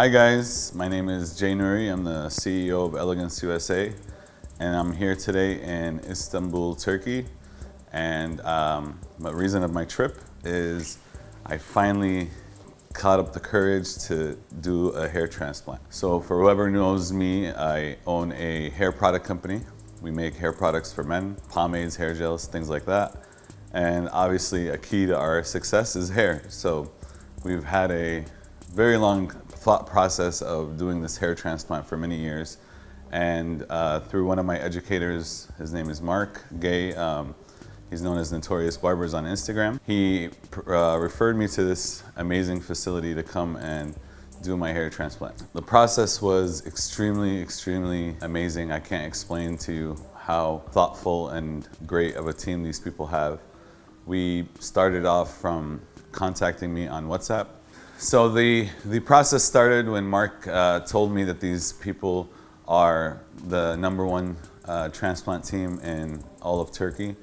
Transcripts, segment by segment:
Hi guys, my name is Jay Nuri. I'm the CEO of Elegance USA and I'm here today in Istanbul, Turkey. And um, the reason of my trip is I finally caught up the courage to do a hair transplant. So for whoever knows me, I own a hair product company. We make hair products for men, pomades, hair gels, things like that. And obviously a key to our success is hair. So we've had a very long thought process of doing this hair transplant for many years. And uh, through one of my educators, his name is Mark Gay, um, he's known as Notorious Barbers on Instagram. He uh, referred me to this amazing facility to come and do my hair transplant. The process was extremely, extremely amazing. I can't explain to you how thoughtful and great of a team these people have. We started off from contacting me on WhatsApp so the, the process started when Mark uh, told me that these people are the number one uh, transplant team in all of Turkey.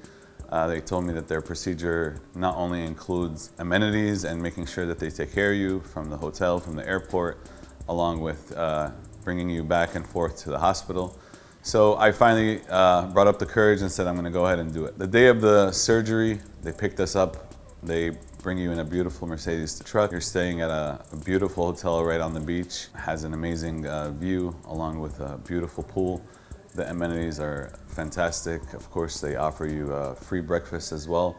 Uh, they told me that their procedure not only includes amenities and making sure that they take care of you from the hotel, from the airport, along with uh, bringing you back and forth to the hospital. So I finally uh, brought up the courage and said, I'm gonna go ahead and do it. The day of the surgery, they picked us up they bring you in a beautiful Mercedes truck. You're staying at a, a beautiful hotel right on the beach. It has an amazing uh, view along with a beautiful pool. The amenities are fantastic. Of course, they offer you a free breakfast as well.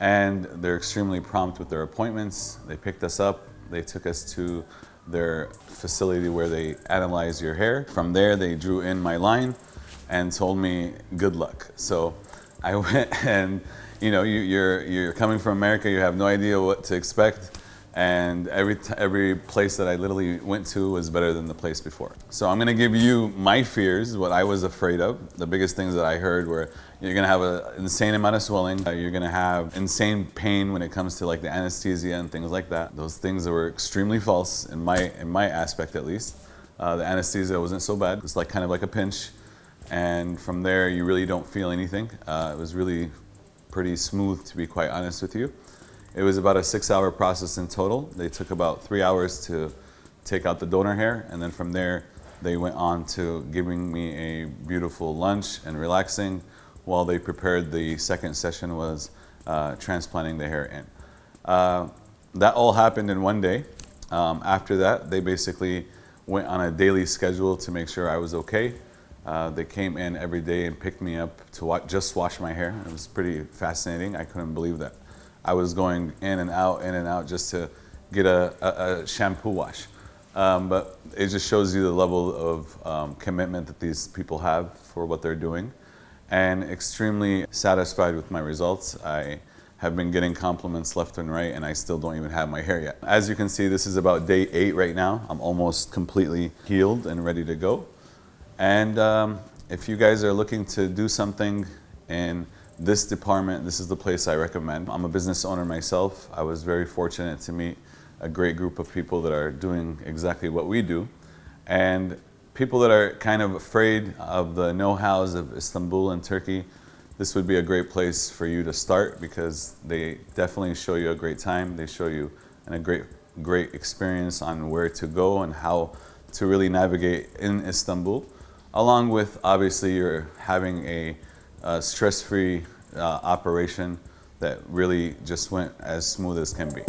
And they're extremely prompt with their appointments. They picked us up. They took us to their facility where they analyze your hair. From there, they drew in my line and told me good luck. So I went and you know, you, you're, you're coming from America, you have no idea what to expect. And every, every place that I literally went to was better than the place before. So I'm gonna give you my fears, what I was afraid of. The biggest things that I heard were you're gonna have an insane amount of swelling. Uh, you're gonna have insane pain when it comes to like the anesthesia and things like that. Those things were extremely false in my, in my aspect at least. Uh, the anesthesia wasn't so bad. It's like kind of like a pinch. And from there, you really don't feel anything. Uh, it was really pretty smooth to be quite honest with you. It was about a six hour process in total. They took about three hours to take out the donor hair and then from there they went on to giving me a beautiful lunch and relaxing while they prepared the second session was uh, transplanting the hair in. Uh, that all happened in one day. Um, after that, they basically went on a daily schedule to make sure I was okay. Uh, they came in every day and picked me up to wa just wash my hair. It was pretty fascinating. I couldn't believe that. I was going in and out, in and out just to get a, a, a shampoo wash. Um, but it just shows you the level of um, commitment that these people have for what they're doing and extremely satisfied with my results. I have been getting compliments left and right and I still don't even have my hair yet. As you can see, this is about day eight right now. I'm almost completely healed and ready to go. And um, if you guys are looking to do something in this department, this is the place I recommend. I'm a business owner myself. I was very fortunate to meet a great group of people that are doing exactly what we do. And people that are kind of afraid of the know-hows of Istanbul and Turkey, this would be a great place for you to start because they definitely show you a great time. They show you a great, great experience on where to go and how to really navigate in Istanbul along with obviously you're having a, a stress-free uh, operation that really just went as smooth as can be.